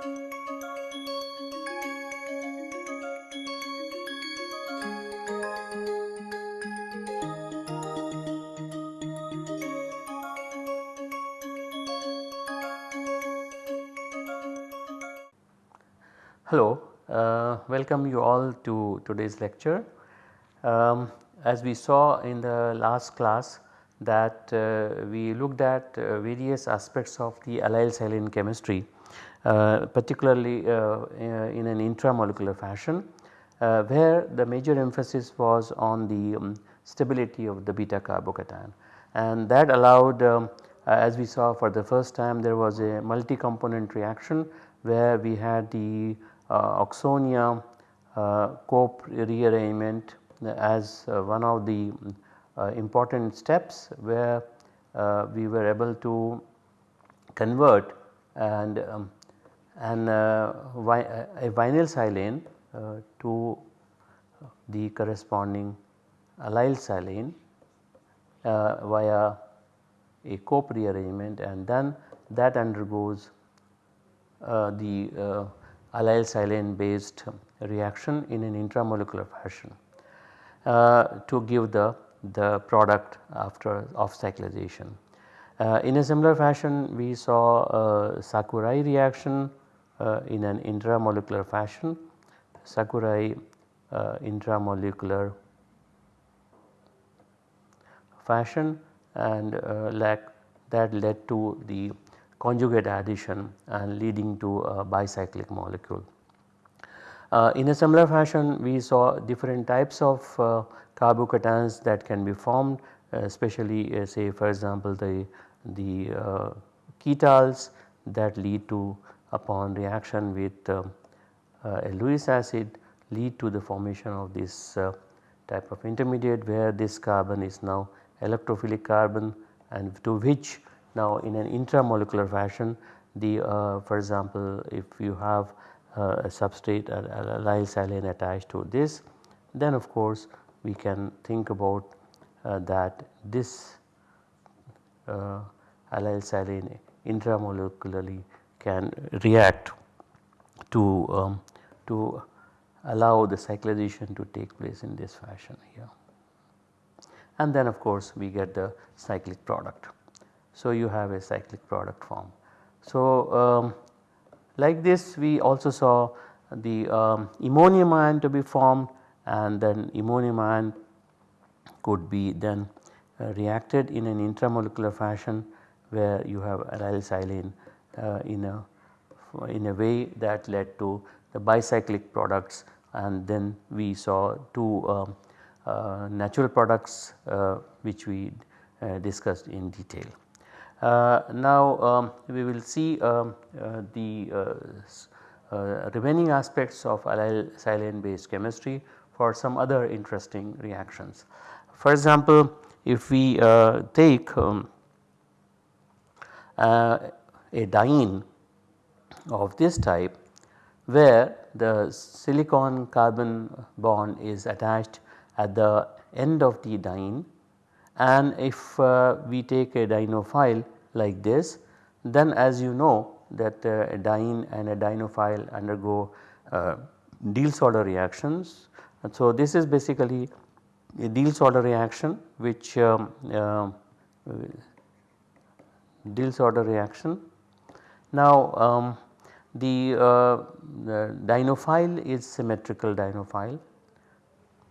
Hello, uh, welcome you all to today's lecture. Um, as we saw in the last class that uh, we looked at uh, various aspects of the allyl silane chemistry particularly uh, uh, in an intramolecular fashion where the major emphasis was on the um, stability of the beta carbocation and that allowed um, as we saw for the first time there was a multi component reaction where we had the uh, Oxonia uh, Cope rearrangement as uh, one of the important steps where we were able to convert and um, and a vinyl silane to the corresponding allyl silane uh, via a Cope rearrangement and then that undergoes uh, the uh, allyl silane based reaction in an intramolecular fashion uh, to give the, the product after off cyclization. Uh, in a similar fashion we saw Sakurai reaction uh, in an intramolecular fashion, Sakurai uh, intramolecular fashion and like that led to the conjugate addition and leading to a bicyclic molecule. Uh, in a similar fashion we saw different types of uh, carbocations that can be formed especially uh, say for example the, the uh, ketals that lead to upon reaction with uh, uh, a Lewis acid lead to the formation of this type of intermediate where this carbon is now electrophilic carbon and to which now in an intramolecular fashion the uh, for example if you have uh, a substrate a, allyl silane attached to this then of course we can think about uh, that this uh, allyl silane intramolecularly can react to um, to allow the cyclization to take place in this fashion here and then of course we get the cyclic product. So, you have a cyclic product form. So, um, like this we also saw the um, ammonium ion to be formed and then ammonium ion could be then uh, reacted in an intramolecular fashion where you have allyl silane uh, in a in a way that led to the bicyclic products and then we saw two um, uh, natural products uh, which we uh, discussed in detail. Uh, now um, we will see um, uh, the remaining aspects of allyl silane based chemistry for some other interesting reactions. For example, if we take um, a diene of this type where the silicon carbon bond is attached at the end of the diene and if uh, we take a dienophile like this then as you know that uh, a diene and a dienophile undergo uh, Diels-Alder reactions. And so this is basically a Diels-Alder reaction which um, uh, Diels-Alder reaction. Now um, the, uh, the dienophile is symmetrical dienophile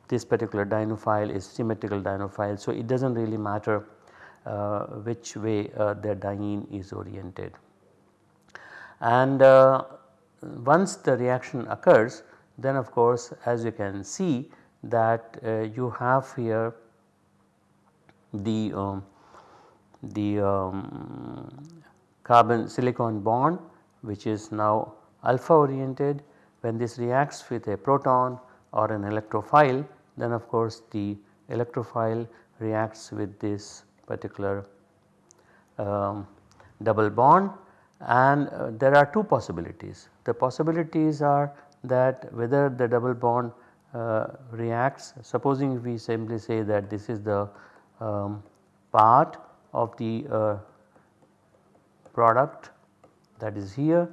this particular dienophile is symmetrical dienophile. So, it does not really matter uh, which way uh, the diene is oriented. And uh, once the reaction occurs then of course as you can see that uh, you have here the, um, the um, carbon silicon bond which is now alpha oriented when this reacts with a proton or an electrophile then of course the electrophile reacts with this particular um, double bond and uh, there are two possibilities. The possibilities are that whether the double bond uh, reacts supposing we simply say that this is the um, part of the uh, product that is here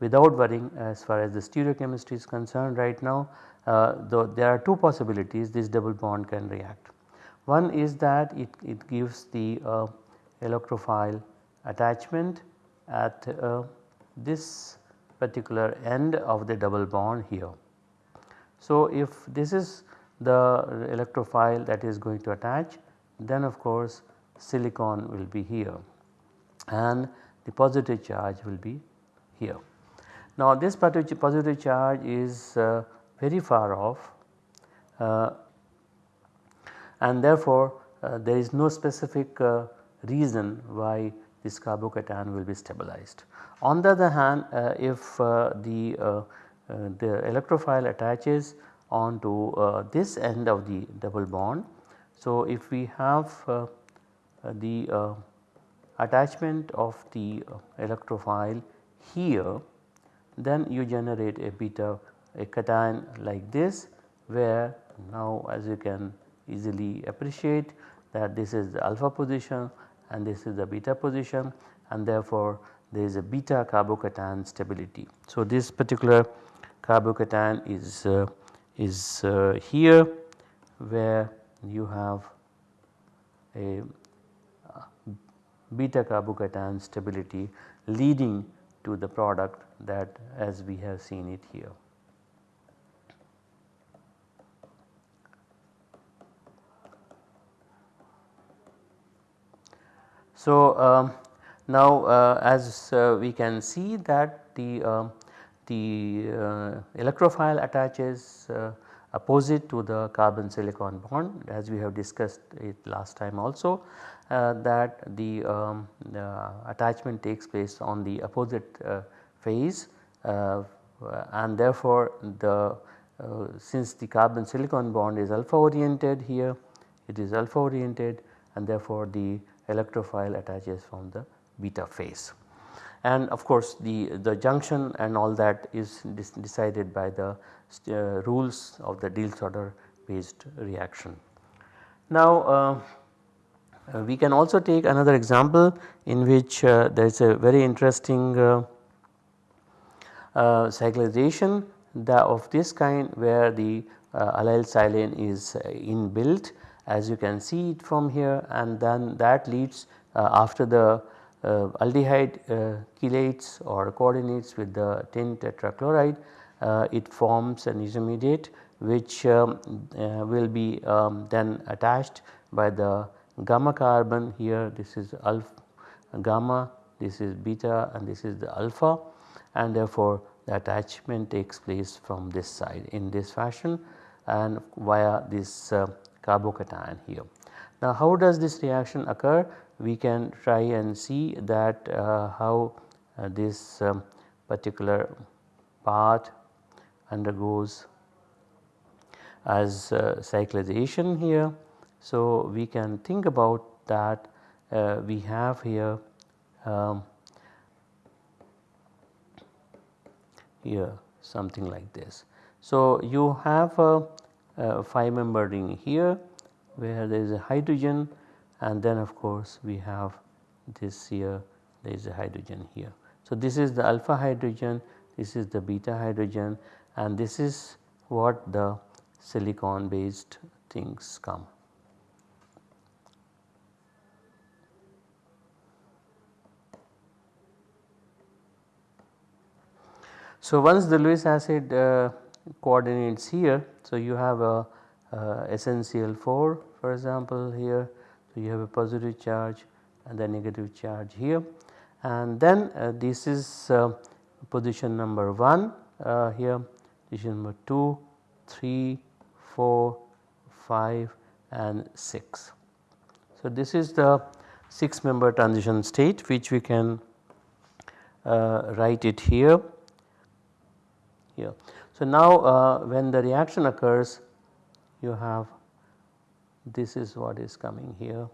without worrying as far as the stereochemistry is concerned right now uh, though there are two possibilities this double bond can react. One is that it, it gives the uh, electrophile attachment at uh, this particular end of the double bond here. So, if this is the electrophile that is going to attach then of course silicon will be here and the positive charge will be here. Now this positive charge is uh, very far off uh, and therefore uh, there is no specific uh, reason why this carbocation will be stabilized. On the other hand uh, if uh, the, Uh, the electrophile attaches onto uh, this end of the double bond. So if we have uh, the attachment of the electrophile here then you generate a beta a cation like this where now as you can easily appreciate that this is the alpha position and this is the beta position and therefore there is a beta carbocation stability. So this particular carbocation is uh, is uh, here where you have a uh, beta carbocation stability leading to the product that as we have seen it here. So, um, now uh, as uh, we can see that the, uh, the uh, electrophile attaches uh, opposite to the carbon silicon bond as we have discussed it last time also uh, that the, um, attachment takes place on the opposite phase and therefore the since the carbon silicon bond is alpha oriented here it is alpha oriented and therefore the electrophile attaches from the beta phase. And of course the, the junction and all that is decided by the uh, rules of the Diels-Alder based reaction. Now uh, uh, we can also take another example in which uh, there is a very interesting uh, uh, cyclization of this kind where the allyl silane is inbuilt as you can see it from here and then that leads after the aldehyde uh, chelates or coordinates with the tin tetrachloride it forms an intermediate which um, will be um, then attached by the gamma carbon here this is alpha gamma this is beta and this is the alpha and therefore the attachment takes place from this side in this fashion and via this uh, carbocation here. Now how does this reaction occur? We can try and see that uh, how uh, this um, particular part undergoes as uh, cyclization here. So we can think about that uh, we have here um, here something like this. So you have a uh, 5 member ring here where there is a hydrogen and then of course we have this here there is a hydrogen here. So this is the alpha hydrogen this is the beta hydrogen and this is what the silicon based things come. So once the Lewis acid uh, coordinates here. So, you have a uh, SnCl4 for example here. So, you have a positive charge and the negative charge here and then uh, this is uh, position number 1 uh, here, position number 2, 3, 4, 5 and 6. So, this is the 6 member transition state which we can uh, write it here here. So, now uh, when the reaction occurs you have this is what is coming here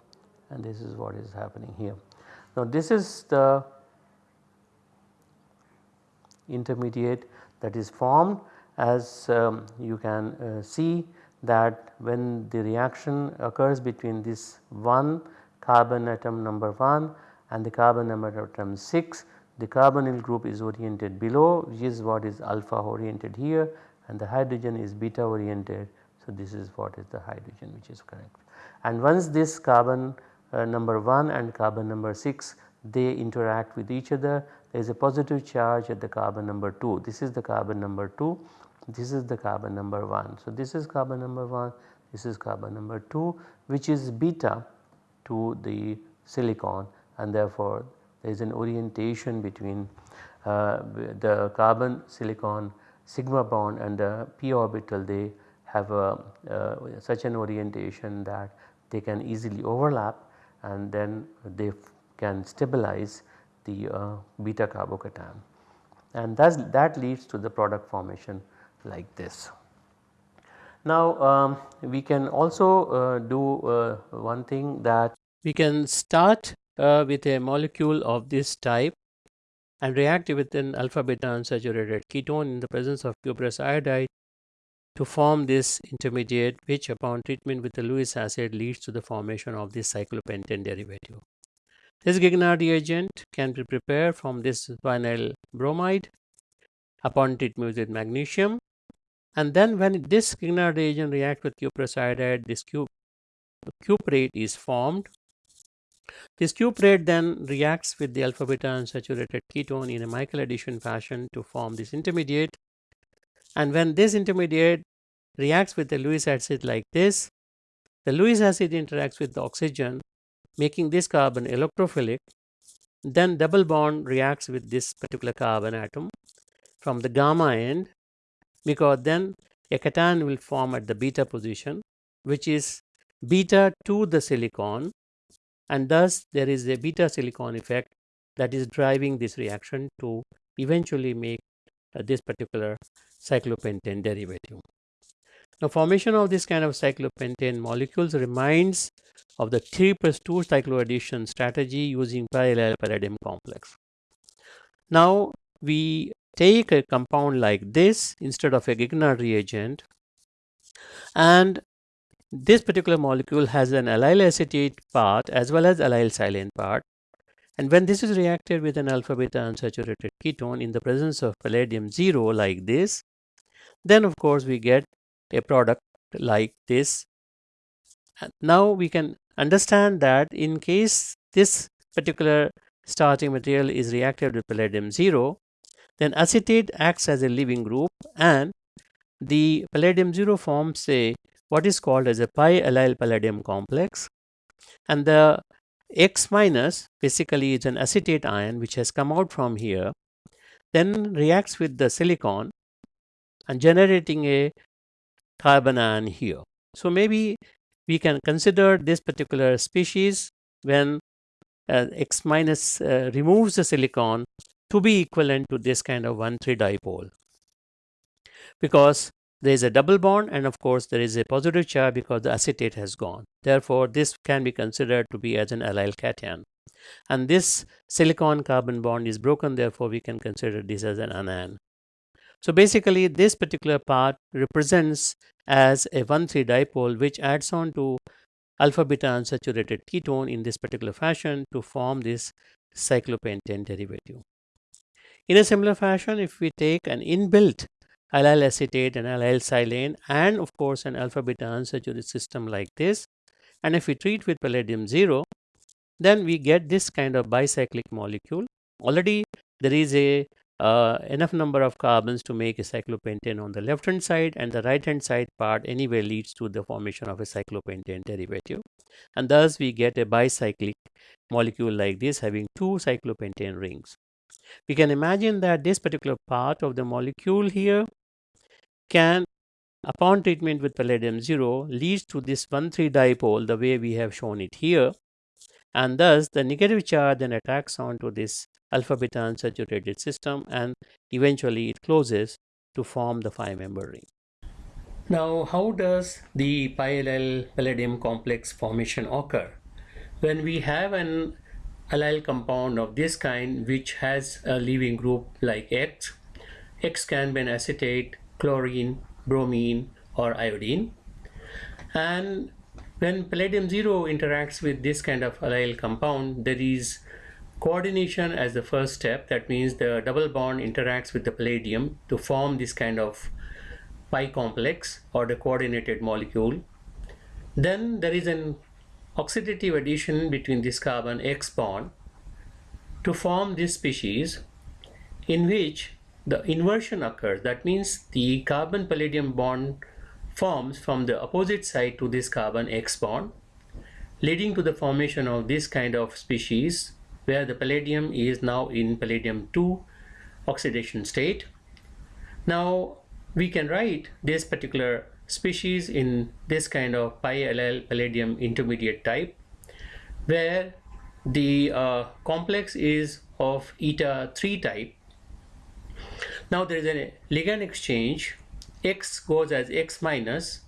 and this is what is happening here. Now this is the intermediate that is formed as um, you can uh, see that when the reaction occurs between this one carbon atom number 1 and the carbon number atom 6 the carbonyl group is oriented below which is what is alpha oriented here and the hydrogen is beta oriented. So, this is what is the hydrogen which is correct. And once this carbon uh, number 1 and carbon number 6 they interact with each other there is a positive charge at the carbon number 2 this is the carbon number 2 this is the carbon number 1. So, this is carbon number 1 this is carbon number 2 which is beta to the silicon and therefore there is an orientation between uh, the carbon silicon sigma bond and the p orbital they have a, uh, such an orientation that they can easily overlap and then they can stabilize the uh, beta carbocation and that leads to the product formation like this. Now um, we can also uh, do uh, one thing that we can start uh, with a molecule of this type and react with an alpha beta unsaturated ketone in the presence of cuprous iodide to form this intermediate which upon treatment with the Lewis acid leads to the formation of this cyclopentane derivative. This Grignard reagent can be prepared from this vinyl bromide upon treatment with magnesium and then when this Grignard reagent reacts with cuprous iodide this cuprate is formed. This cuprate then reacts with the alpha beta unsaturated ketone in a Michael addition fashion to form this intermediate and when this intermediate reacts with the Lewis acid like this, the Lewis acid interacts with the oxygen making this carbon electrophilic. Then double bond reacts with this particular carbon atom from the gamma end because then a cation will form at the beta position which is beta to the silicon and thus there is a beta silicon effect that is driving this reaction to eventually make uh, this particular cyclopentane derivative. Now formation of this kind of cyclopentane molecules reminds of the 3 plus 2 cycloaddition strategy using pi-allyl palladium complex. Now we take a compound like this instead of a Grignard reagent and this particular molecule has an allyl acetate part as well as allyl silane part and when this is reacted with an alpha beta unsaturated ketone in the presence of palladium 0 like this then of course we get a product like this. Now we can understand that in case this particular starting material is reacted with palladium 0 then acetate acts as a leaving group and the palladium 0 forms a what is called as a pi allyl palladium complex and the X minus basically is an acetate ion which has come out from here then reacts with the silicon and generating a carbanion here. So maybe we can consider this particular species when uh, X minus uh, removes the silicon to be equivalent to this kind of 1,3 dipole because there is a double bond and of course there is a positive charge because the acetate has gone. Therefore, this can be considered to be as an allyl cation. And this silicon carbon bond is broken therefore we can consider this as an anion. So basically this particular part represents as a 1,3 dipole which adds on to alpha beta unsaturated ketone in this particular fashion to form this cyclopentane derivative. In a similar fashion if we take an inbuilt allyl acetate and allyl silane and of course an alpha beta unsaturated system like this and if we treat with palladium 0 then we get this kind of bicyclic molecule. Already there is a uh, enough number of carbons to make a cyclopentane on the left hand side and the right hand side part anyway leads to the formation of a cyclopentane derivative and thus we get a bicyclic molecule like this having two cyclopentane rings. We can imagine that this particular part of the molecule here can upon treatment with palladium 0 leads to this 1,3 dipole the way we have shown it here and thus the negative charge then attacks onto this alpha beta unsaturated system and eventually it closes to form the five member ring. Now how does the pi palladium complex formation occur? When we have an allyl compound of this kind which has a leaving group like X, X can be an acetate, chlorine, bromine or iodine and when palladium 0 interacts with this kind of allyl compound there is coordination as the first step that means the double bond interacts with the palladium to form this kind of pi complex or the coordinated molecule. Then there is an oxidative addition between this carbon X bond to form this species in which the inversion occurs. That means the carbon palladium bond forms from the opposite side to this carbon X bond leading to the formation of this kind of species where the palladium is now in palladium 2 oxidation state. Now we can write this particular species in this kind of pi allyl palladium intermediate type where the uh, complex is of eta 3 type. Now there is a ligand exchange X goes as X minus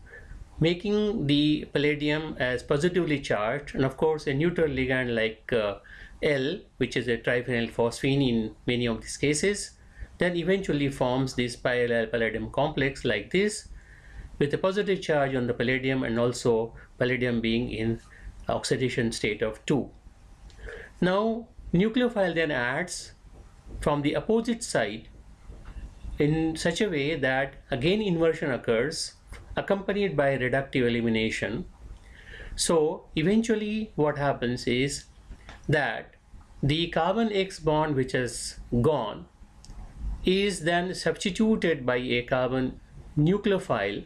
making the palladium as positively charged and of course a neutral ligand like uh, L which is a triphenyl phosphine in many of these cases then eventually forms this pi-allyl palladium complex like this with a positive charge on the palladium and also palladium being in oxidation state of 2. Now nucleophile then adds from the opposite side in such a way that again inversion occurs accompanied by reductive elimination. So eventually what happens is that the carbon X bond which has gone is then substituted by a carbon nucleophile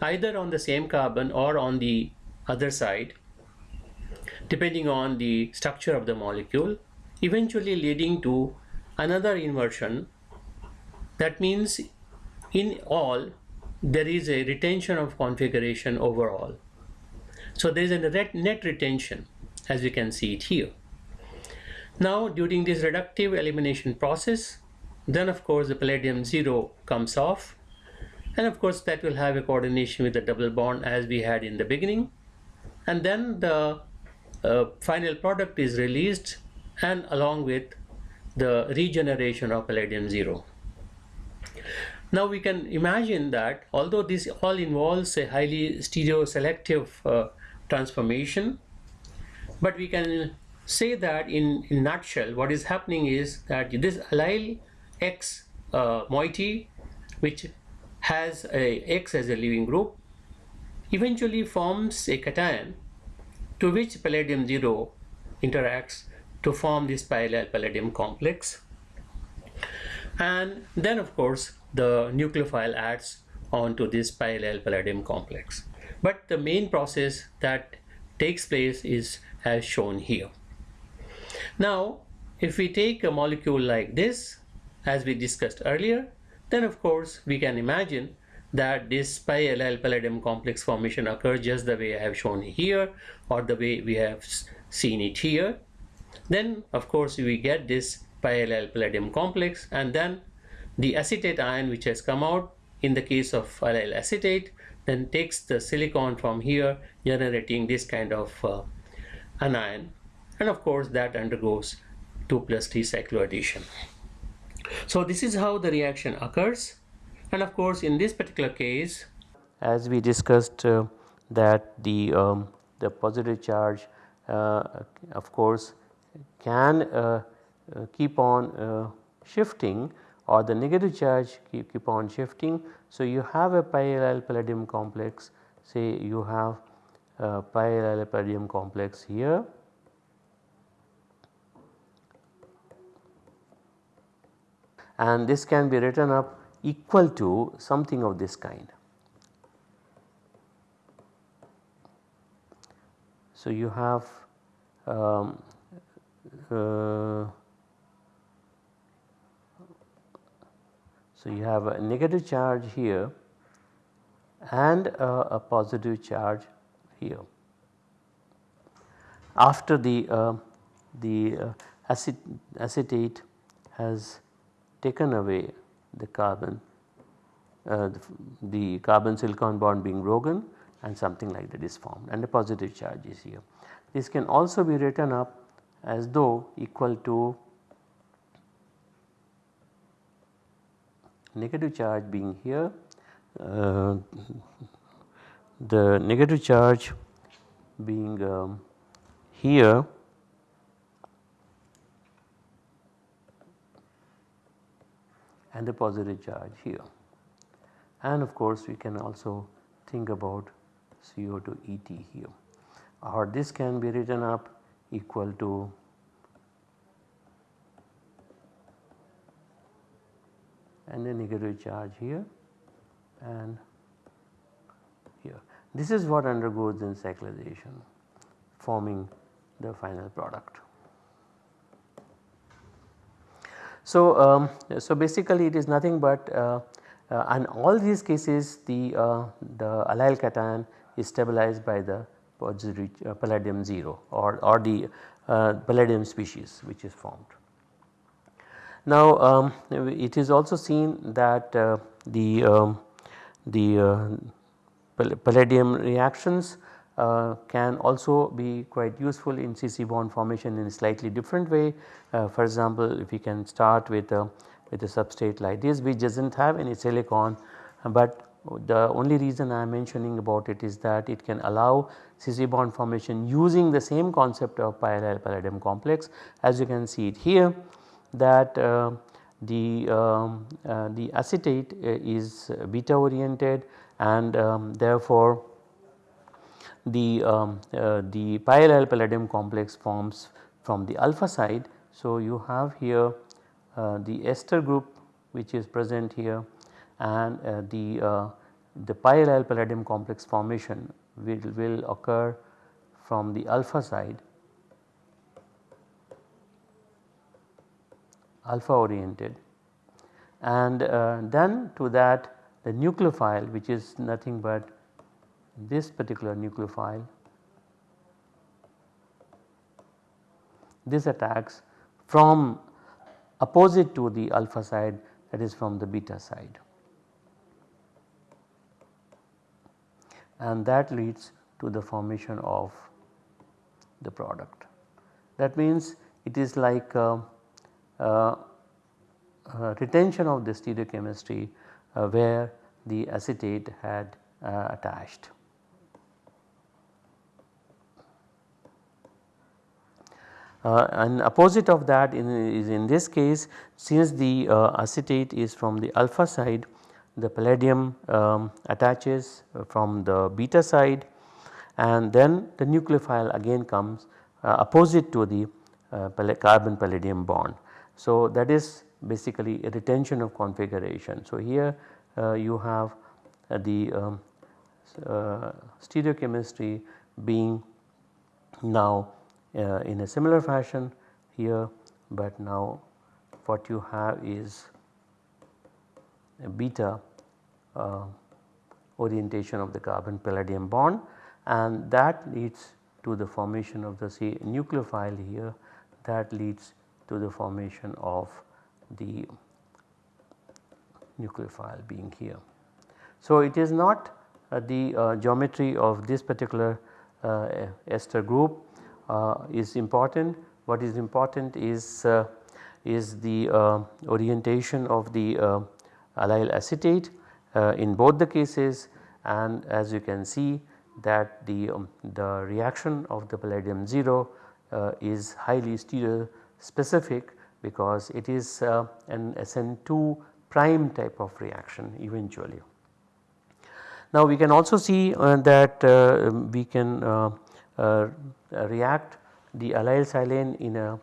either on the same carbon or on the other side depending on the structure of the molecule eventually leading to another inversion. That means in all there is a retention of configuration overall. So there is a net retention as we can see it here. Now during this reductive elimination process then of course the palladium 0 comes off and of course that will have a coordination with the double bond as we had in the beginning and then the uh, final product is released and along with the regeneration of palladium 0. Now we can imagine that although this all involves a highly stereoselective uh, transformation but we can say that in, in nutshell, what is happening is that this allyl X uh, moiety, which has a X as a leaving group, eventually forms a cation to which palladium 0 interacts to form this pi-allyl palladium complex. And then of course the nucleophile adds onto this pi-allyl palladium complex. But the main process that takes place is as shown here. Now, if we take a molecule like this, as we discussed earlier, then of course we can imagine that this pi-allyl palladium complex formation occurs just the way I have shown here or the way we have seen it here. Then of course we get this pi-allyl palladium complex and then the acetate ion which has come out in the case of allyl acetate then takes the silicon from here generating this kind of uh, anion and of course that undergoes 2 plus 3 cycloaddition. So this is how the reaction occurs and of course in this particular case as we discussed uh, that the um, the positive charge uh, of course can uh, uh keep on uh, shifting or the negative charge keep, keep on shifting. So you have a pi palladium complex say you have uh, pi palladium complex here and this can be written up equal to something of this kind. So you have um, uh, so you have a negative charge here and a positive charge here. After the, uh, the uh, acet acetate has taken away the carbon, uh, the, the, carbon silicon bond being broken and something like that is formed and a positive charge is here. This can also be written up as though equal to negative charge being here uh, the negative charge being um, here and the positive charge here. And of course we can also think about CO2 ET here or this can be written up equal to and the negative charge here and this is what undergoes in cyclization forming the final product. So, um, so basically it is nothing but uh, uh, in all these cases the, uh, the allyl cation is stabilized by the uh, palladium 0 or, or the uh, palladium species which is formed. Now um, it is also seen that uh, the, um, the palladium reactions uh, can also be quite useful in CC bond formation in a slightly different way. Uh, for example, if we can start with a, with a substrate like this which does not have any silicon but the only reason I am mentioning about it is that it can allow CC bond formation using the same concept of pi-allyl palladium complex as you can see it here that uh, the, um, uh, the acetate uh, is beta oriented and um, therefore the, um, uh, the pi-allyl palladium complex forms from the alpha side. So, you have here uh, the ester group which is present here and uh, the, uh, the pi-allyl palladium complex formation will, will occur from the alpha side alpha oriented. And uh, then to that the nucleophile which is nothing but this particular nucleophile. This attacks from opposite to the alpha side that is from the beta side. And that leads to the formation of the product. That means it is like uh, retention of the stereochemistry uh, where the acetate had uh, attached. Uh, and opposite of that in, is in this case since the uh, acetate is from the alpha side the palladium um, attaches from the beta side and then the nucleophile again comes uh, opposite to the uh, carbon palladium bond. So that is basically a retention of configuration. So here uh, you have uh, the um, stereochemistry being now uh, in a similar fashion here but now what you have is a beta uh, orientation of the carbon palladium bond and that leads to the formation of the say nucleophile here that leads to the formation of the nucleophile being here. So it is not uh, the uh, geometry of this particular uh, ester group uh, is important. What is important is, uh, is the uh, orientation of the allyl acetate in both the cases and as you can see that the, um, the reaction of the palladium 0 is highly stereo specific because it is uh, an SN2 prime type of reaction eventually. Now we can also see uh, that uh, we can uh, react the allyl silane in a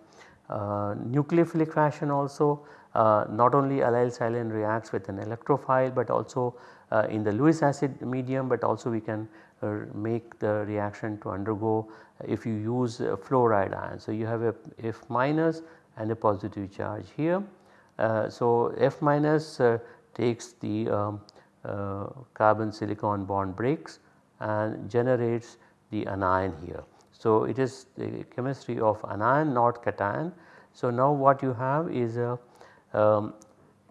uh, nucleophilic fashion also uh, not only allyl silane reacts with an electrophile but also uh, in the Lewis acid medium but also we can uh, make the reaction to undergo if you use fluoride ion. So you have a F minus and a positive charge here. so F minus takes the um, carbon silicon bond breaks and generates the anion here. So, it is the chemistry of anion not cation. So, now what you have is a um,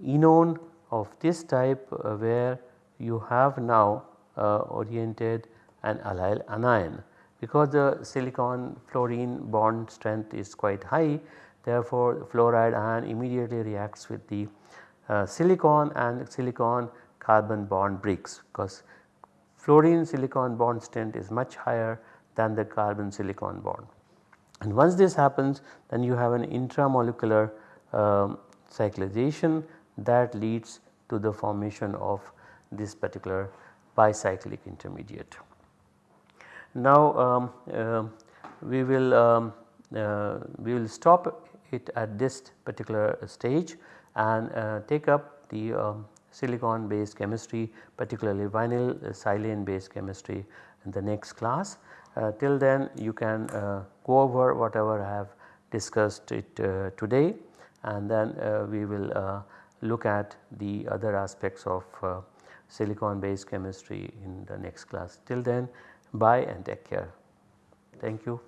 enone of this type uh, where you have now uh, oriented an allyl anion because the silicon fluorine bond strength is quite high therefore fluoride ion immediately reacts with the uh, silicon and silicon carbon bond breaks because fluorine silicon bond strength is much higher than the carbon silicon bond. And once this happens then you have an intramolecular um, cyclization that leads to the formation of this particular bicyclic intermediate. Now um, uh, we will um, uh, we will stop it at this particular stage and uh, take up the um, silicon based chemistry particularly vinyl silane based chemistry in the next class. Uh, till then you can uh, go over whatever I have discussed it uh, today and then uh, we will uh, look at the other aspects of uh, silicon based chemistry in the next class. Till then bye and take care. Thank you.